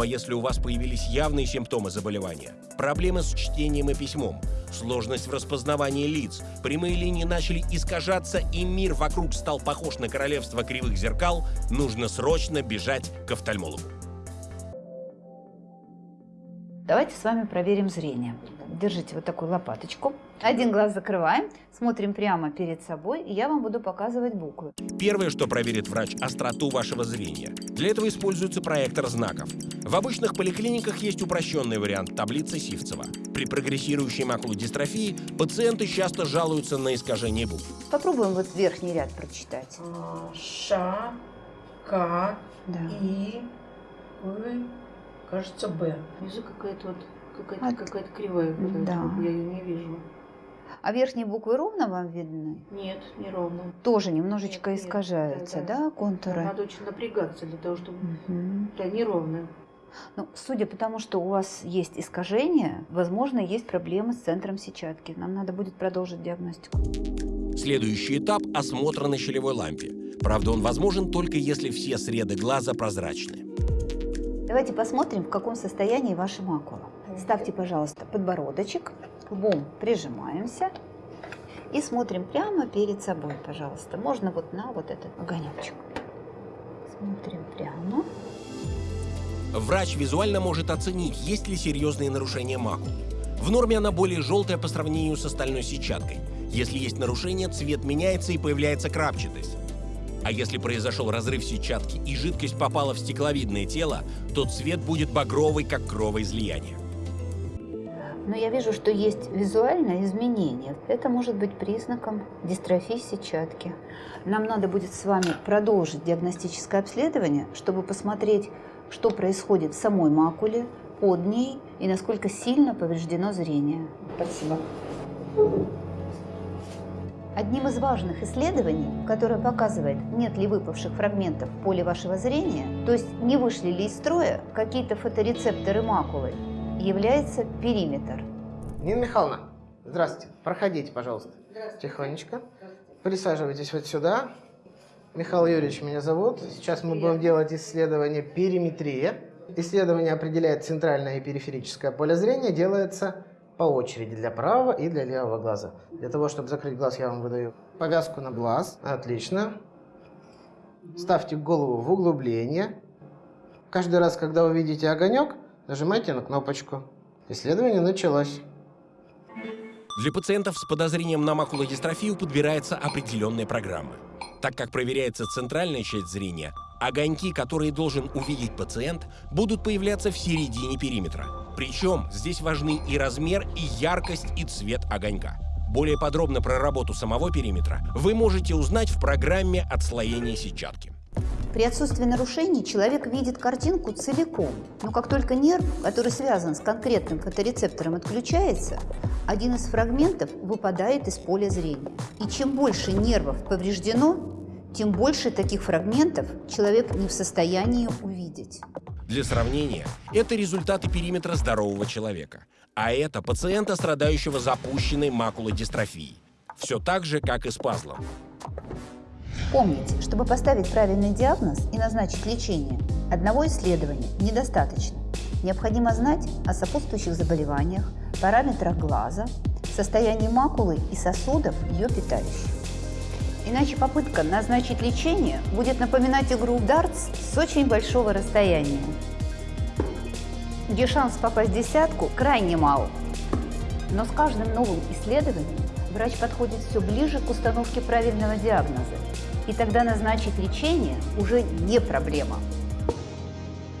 Ну а если у вас появились явные симптомы заболевания, проблемы с чтением и письмом, сложность в распознавании лиц, прямые линии начали искажаться и мир вокруг стал похож на королевство кривых зеркал, нужно срочно бежать к офтальмологу. Давайте с вами проверим зрение. Держите вот такую лопаточку. Один глаз закрываем, смотрим прямо перед собой, и я вам буду показывать буквы. Первое, что проверит врач – остроту вашего зрения. Для этого используется проектор знаков. В обычных поликлиниках есть упрощенный вариант таблицы Сивцева. При прогрессирующей макулодистрофии пациенты часто жалуются на искажение букв. Попробуем вот верхний ряд прочитать. А, Ш, К, Да. И, В, кажется, Б. Внизу какая-то вот какая-то А- какая-то кривая. Да. Я ее не вижу. А верхние буквы ровно вам видны? Нет, неровно. Тоже немножечко Нет, нет, искажаются, да, да, да. контуры? Надо очень напрягаться для того, чтобы... Мгм. Да, неровно. Ну, судя по тому, что у вас есть искажения, возможно, есть проблемы с центром сетчатки. Нам надо будет продолжить диагностику. Следующий этап – осмотр на щелевой лампе. Правда, он возможен только если все среды глаза прозрачны. Давайте посмотрим, в каком состоянии ваша макула. Ставьте, пожалуйста, подбородочек, лбом прижимаемся и смотрим прямо перед собой, пожалуйста. Можно вот на вот этот огонечек. Смотрим прямо. Врач визуально может оценить, есть ли серьезные нарушения макулы. В норме она более желтая по сравнению с остальной сетчаткой. Если есть нарушение, цвет меняется и появляется крапчатость. А если произошел разрыв сетчатки и жидкость попала в стекловидное тело, то цвет будет багровый, как кровоизлияние. Но я вижу, что есть визуальное изменение. Это может быть признаком дистрофии сетчатки. Нам надо будет с вами продолжить диагностическое обследование, чтобы посмотреть, что происходит в самой макуле, под ней и насколько сильно повреждено зрение. Спасибо. Одним из важных исследований, которое показывает, нет ли выпавших фрагментов в поле вашего зрения, то есть не вышли ли из строя какие-то фоторецепторы макулы, является периметр. Нина Михайловна, здравствуйте. Проходите, пожалуйста. Тихонечко. Присаживайтесь вот сюда. Михаил Юрьевич меня зовут. Сейчас мы будем делать исследование периметрия. Исследование определяет центральное и периферическое поле зрения. Делается по очереди для правого и для левого глаза. Для того, чтобы закрыть глаз, я вам выдаю повязку на глаз. Отлично. Ставьте голову в углубление. Каждый раз, когда вы видите огонек, нажимайте на кнопочку. Исследование началось. Для пациентов с подозрением на макулодистрофию подбирается определенная программа. Так как проверяется центральная часть зрения, огоньки, которые должен увидеть пациент, будут появляться в середине периметра. Причем здесь важны и размер, и яркость, и цвет огонька. Более подробно про работу самого периметра вы можете узнать в программе отслоения сетчатки. При отсутствии нарушений человек видит картинку целиком. Но как только нерв, который связан с конкретным фоторецептором, отключается, один из фрагментов выпадает из поля зрения. И чем больше нервов повреждено, тем больше таких фрагментов человек не в состоянии увидеть. Для сравнения, это результаты периметра здорового человека. А это пациента, страдающего запущенной макулодистрофией. Все так же, как и с пазлом. Помните, чтобы поставить правильный диагноз и назначить лечение, одного исследования недостаточно. Необходимо знать о сопутствующих заболеваниях, параметрах глаза, состоянии макулы и сосудов, ее питающих. Иначе попытка назначить лечение будет напоминать игру в дартс с очень большого расстояния, где шанс попасть в десятку крайне мал. Но с каждым новым исследованием врач подходит все ближе к установке правильного диагноза, и тогда назначить лечение уже не проблема.